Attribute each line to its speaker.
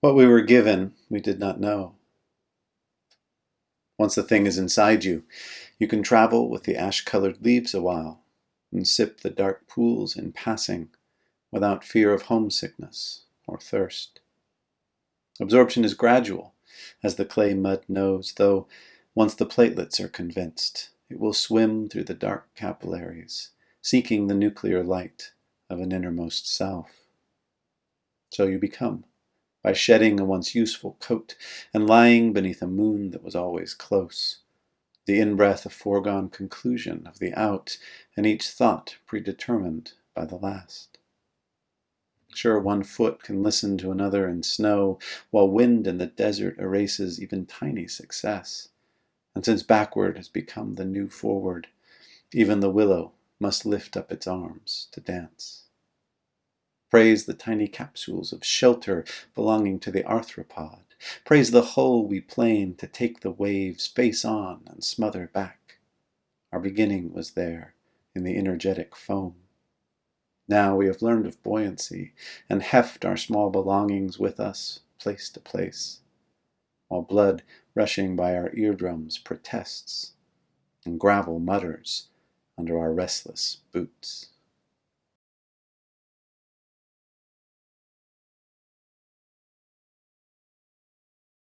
Speaker 1: What we were given, we did not know. Once the thing is inside you, you can travel with the ash-colored leaves a while and sip the dark pools in passing without fear of homesickness or thirst. Absorption is gradual, as the clay mud knows, though once the platelets are convinced, it will swim through the dark capillaries, seeking the nuclear light of an innermost self. So you become by shedding a once useful coat and lying beneath a moon that was always close. The in-breath a foregone conclusion of the out, and each thought predetermined by the last. Sure, one foot can listen to another in snow, while wind in the desert erases even tiny success. And since backward has become the new forward, even the willow must lift up its arms to dance. Praise the tiny capsules of shelter belonging to the arthropod. Praise the hull we plane to take the waves face on and smother back. Our beginning was there in the energetic foam. Now we have learned of buoyancy and heft our small belongings with us place to place, while blood rushing by our eardrums protests and gravel mutters under our restless boots.